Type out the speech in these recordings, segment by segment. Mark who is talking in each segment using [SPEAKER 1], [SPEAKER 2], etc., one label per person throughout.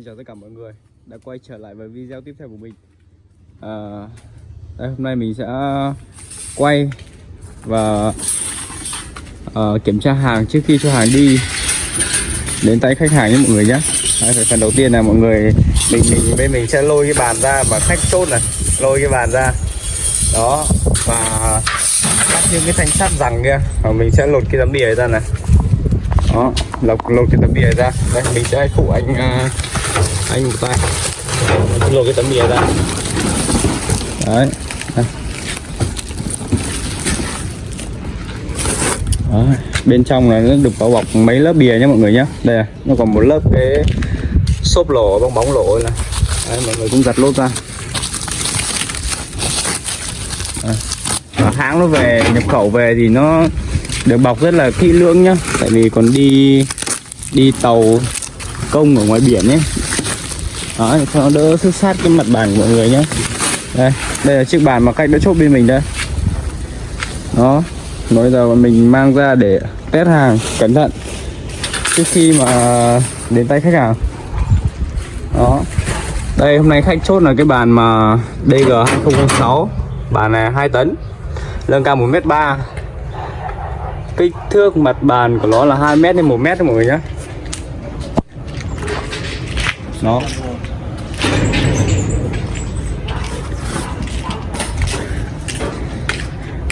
[SPEAKER 1] Xin chào tất cả mọi người đã quay trở lại với video tiếp theo của mình. À, đây, Hôm nay mình sẽ quay và à, kiểm tra hàng trước khi cho hàng đi đến tay khách hàng nhé mọi người nhé. Đây, phần đầu tiên là mọi người mình mình bên mình sẽ lôi cái bàn ra và khách chốt này lôi cái bàn ra. Đó và cắt những cái thanh sắt rằng kia và mình sẽ lột cái tấm bìa ra này. Đó lột lột cái tấm bìa ra. Đây mình sẽ phụ anh uh, anh một tay. Mình lột cái tấm bìa ra. Đấy. Đây. Đó. bên trong là nó được bao bọc mấy lớp bìa nhé mọi người nhé. Đây à, nó còn một lớp cái xốp lỗ bong bóng lỗ này đấy, mọi người cũng giặt lốt ra. Đây. Hãng nó về nhập khẩu về thì nó được bọc rất là kỹ lưỡng nhá tại vì còn đi đi tàu công ở ngoài biển nhé đó để cho nó đỡ xước sát cái mặt bàn của mọi người nhé đây đây là chiếc bàn mà cách đã chốt bên mình đây. Đó nói giờ mình mang ra để test hàng, cẩn thận. Trước khi mà đến tay khách hàng. Đó. Đây, hôm nay khách chốt là cái bàn mà DG 2006 bàn này 2 tấn. Lưng cao 1m3 kích thước mặt bàn của nó là 2 m đến 1 m mọi người nhé nó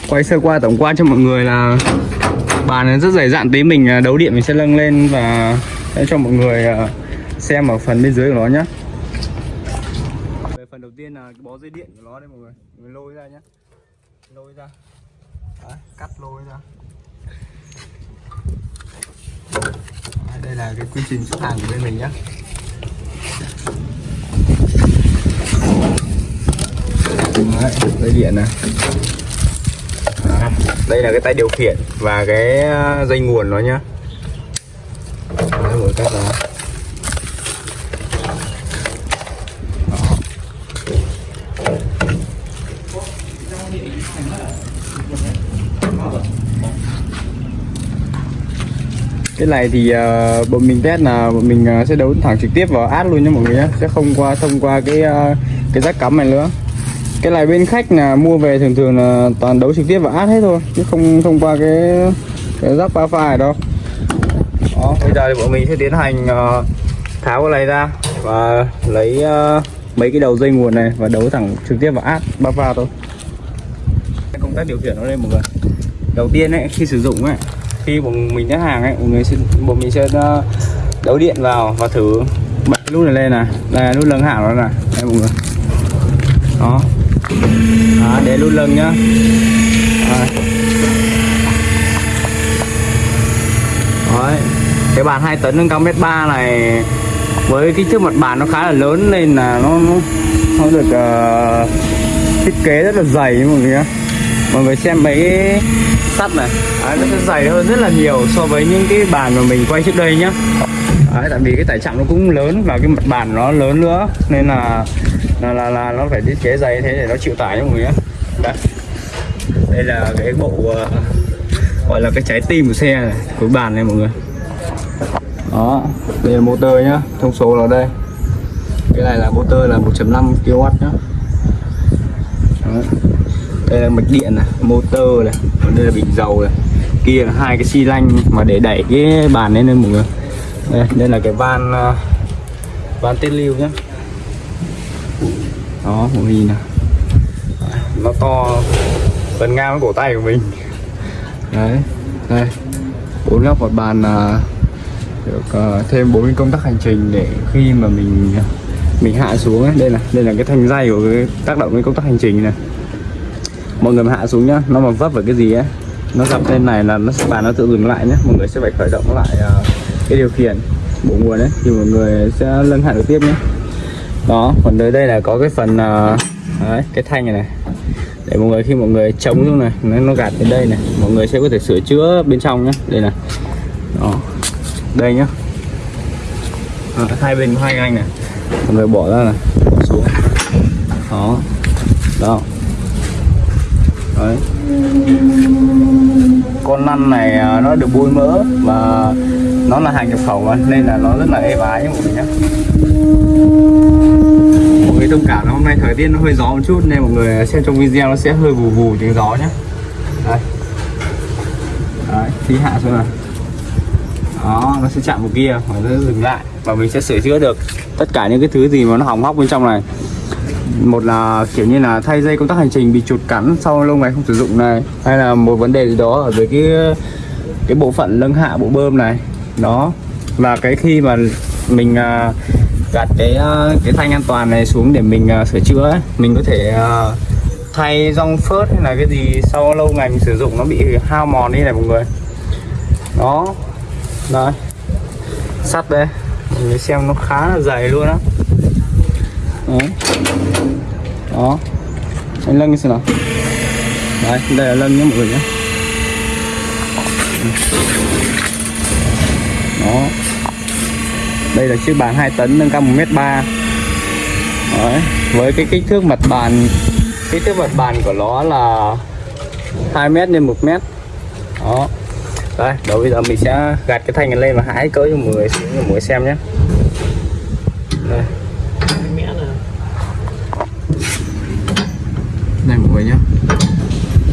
[SPEAKER 1] quay sơ qua tổng quan cho mọi người là bàn này rất dày dạn tí. Mình à, đấu điện mình sẽ nâng lên và sẽ cho mọi người à, xem ở phần bên dưới của nó nhé về phần đầu tiên là cái bó dây điện của nó đây mọi người. Mình lôi ra nhé lôi ra. Đấy, cắt lôi ra. Đấy, đây là cái quy trình xuất hàng của bên mình nhé Đấy, dây điện này. Đây là cái tay điều khiển và cái ờ, dây nguồn nó nhá. Đấy, cái này thì uh, bọn mình test là bọn mình uh, sẽ đấu thẳng trực tiếp vào át luôn nhé mọi người nhé sẽ không qua thông qua cái uh, cái rác cắm này nữa cái này bên khách là mua về thường thường là toàn đấu trực tiếp vào át hết thôi chứ không thông qua cái cái rắc ba pha này đâu. Đó bây giờ thì bọn mình sẽ tiến hành uh, tháo cái này ra và lấy uh, mấy cái đầu dây nguồn này và đấu thẳng trực tiếp vào át ba pha thôi. Công tác điều khiển nó đây mọi người đầu tiên ấy khi sử dụng ấy khi bọn mình nhắc hàng ấy mọi người sẽ bọn mình sẽ ờ, đấu điện vào và thử bật cái nút này lên này. Đây là nút lưng hảo đó này. Đây mọi người. Đó à, để luôn lần nhá Đấy. Đấy. cái bàn 2 tấn nâng cao mét ba này với kích thước mặt bàn nó khá là lớn nên là nó nó, nó được uh, thiết kế rất là dày mọi người nhá mọi người xem mấy cái sắt này à, nó sẽ dày hơn rất là nhiều so với những cái bàn mà mình quay trước đây nhá Đấy, tại vì cái tải trọng nó cũng lớn và cái mặt bàn nó lớn nữa nên là là là, là nó phải thiết kế dày thế để nó chịu tải cho mọi người nhé. Đây đây là cái bộ uh, gọi là cái trái tim của xe này của bàn này mọi người. Đó đây là motor nhá thông số là đây. Cái này là motor là 1.5 kW nhá. Đó. đây là mạch điện này motor này còn đây là bình dầu này. Kia là hai cái xi lanh mà để đẩy cái bàn lên lên mọi người đây, đây là cái van uh, van tiết lưu nhé đó mọi người nhìn nào nó to gần ngang cổ tay của mình. Đấy đây. Bốn góc một bàn là được uh, thêm bốn công tắc hành trình để khi mà mình mình hạ xuống ấy. Đây là đây là cái thanh dây của cái tác động cái công tắc hành trình này. Mọi người mà hạ xuống nhá nó mà vấp vào cái gì ấy nó gặp lên này là nó bàn nó tự dừng lại nhé mọi người sẽ phải khởi động lại uh, cái điều khiển bộ nguồn đấy thì mọi người sẽ nâng hạn được tiếp nhé. Đó còn tới đây là có cái phần uh, đấy, cái thanh này này. Để mọi người khi mọi người chống xuống này nó, nó gạt đến đây này mọi người sẽ có thể sửa chữa bên trong nhé. Đây này. Đó. Đây nhá. À, hai bên có hai anh này. Mọi người bỏ ra này bỏ xuống. Đó. Đó đấy. Con lăn này à, nó được bôi mỡ và nó là hàng nhập khẩu mà nên là nó rất là êm ái nhé mọi người nhé. Mọi người thông cảm là hôm nay thời tiết nó hơi gió một chút nên mọi người xem trong video nó sẽ hơi vù vù tiếng gió nhé. Đây. Đấy, thì hạ xuống này đó nó sẽ chạm vào kia và nó sẽ dừng lại và mình sẽ sửa chữa được tất cả những cái thứ gì mà nó hỏng hóc bên trong này một là kiểu như là thay dây công tắc hành trình bị chuột cắn sau lâu ngày không sử dụng này. Hay là một vấn đề gì đó ở dưới cái cái bộ phận lưng hạ bộ bơm này. Đó. Và cái khi mà mình à, gạt cái à, cái thanh an toàn này xuống để mình à, sửa chữa ấy, mình có thể thay rong phớt hay là cái gì sau lâu ngày mình sử dụng nó bị hao mòn đi này mọi người. Đó. Đấy. Sắt đây. Mình xem nó khá là dày luôn á đấy. Đó. Anh lân lưng xem nào. Đấy đây là lân nhé, mọi người nhé. Đó. Đây là chiếc bàn 2 tấn, nâng cao 1 mét ba. Với cái kích thước mặt bàn, kích thước mặt bàn của nó là 2 mét x 1 mét. Đó. Đây, đầu bây giờ mình sẽ gạt cái thanh này lên và hái cỡ cho mọi người, cho mọi người xem nhé. Đây. Này mọi người nhé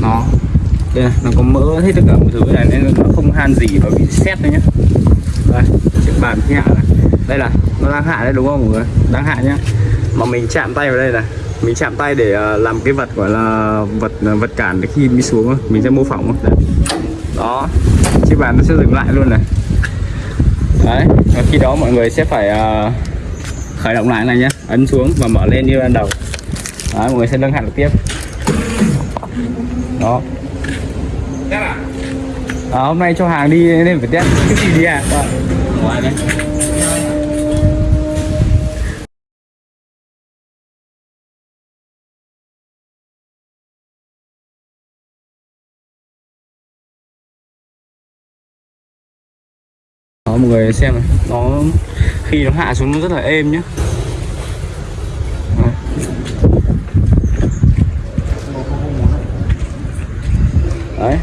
[SPEAKER 1] nó đây này, nó có mỡ hết tất cả mọi thứ này nên nó không han gì và bị xét đấy nhé đây chiếc bàn hạ này. Đây là nó đang hạ đấy đúng không mọi người? Đang hạ nhá. Mà mình chạm tay vào đây này. Mình chạm tay để à, làm cái vật gọi là vật à, vật cản để khi đi xuống mình sẽ mô phỏng đấy. đó chiếc bàn nó sẽ dừng lại luôn này. Đấy và khi đó mọi người sẽ phải à, khởi động lại này nhé ấn xuống và mở lên như ban đầu. Đấy, mọi người sẽ nâng hẳn tiếp đó. À, hôm nay cho hàng đi nên phải test cái gì đi à? Ờ. Đó mọi người xem này. Nó khi nó hạ xuống nó rất là êm nhá. Đấy.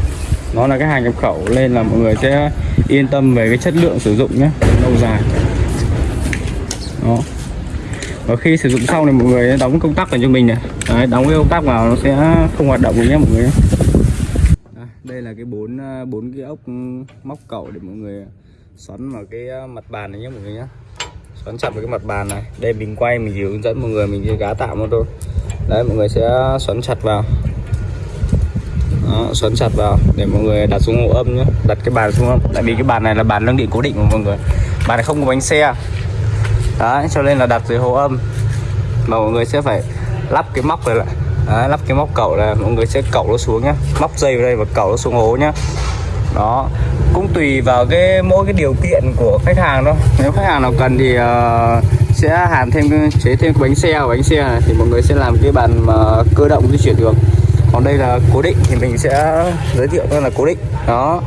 [SPEAKER 1] Nó là cái hàng nhập khẩu nên là mọi người sẽ yên tâm về cái chất lượng sử dụng nhé. Lâu dài. Đó. Và khi sử dụng xong thì mọi người đóng công tắc vào cho mình này. Đấy, đóng cái công tắc vào nó sẽ không hoạt động nhé mọi người đây, là cái bốn ờ, bốn cái ốc móc cẩu để mọi người xoắn vào cái ờ, mặt bàn này nhé mọi người nhé. Xoắn chặt vào cái mặt bàn này. Đây mình quay mình chỉ hướng dẫn mọi người mình chỉ gá tạm một thôi. Đấy mọi người sẽ xoắn chặt vào xoắn chặt vào để mọi người đặt xuống hộ âm nhé. Đặt cái bàn xuống âm. Tại vì cái bàn này là bàn nâng điện cố định của mọi người. Bàn này không có bánh xe. Đấy cho nên là đặt dưới hộ âm. Mà mọi người sẽ phải lắp cái móc này lại. Đấy, lắp cái móc cẩu là mọi người sẽ cẩu nó xuống nhá. Móc dây vào đây và cẩu nó xuống hố nhá. Đó. Cũng tùy vào cái mỗi cái điều kiện của khách hàng thôi. Nếu khách hàng nào cần thì uh, sẽ hàn thêm chế thêm cái bánh xe. Bánh xe này thì mọi người sẽ làm cái bàn mà cơ động di chuyển được còn đây là cố định thì mình sẽ giới thiệu là cố định. Đó.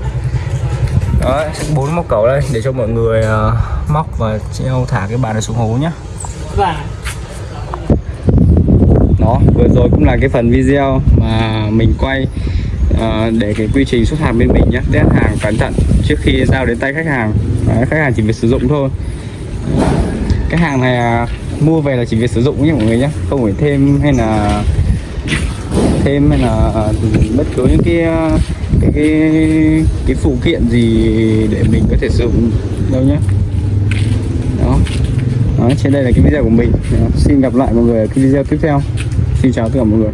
[SPEAKER 1] Đó bốn móc cầu đây để cho mọi người uh, móc và treo thả cái bàn này xuống hố nhé đó vừa rồi cũng là cái phần video mà mình quay uh, để cái quy trình xuất hàng bên mình nhé test hàng cẩn thận trước khi giao đến tay khách hàng. Đấy, khách hàng chỉ việc sử dụng thôi. Cái hàng này uh, mua về là chỉ việc sử dụng nhé mọi người nhé không phải thêm hay là thêm hay là à, bất cứ những cái à, cái cái, cái phụ kiện gì để mình có thể sử dụng đâu nhé đó. đó trên đây là cái video của mình đó. xin gặp lại mọi người ở cái video tiếp theo xin chào tất cả mọi người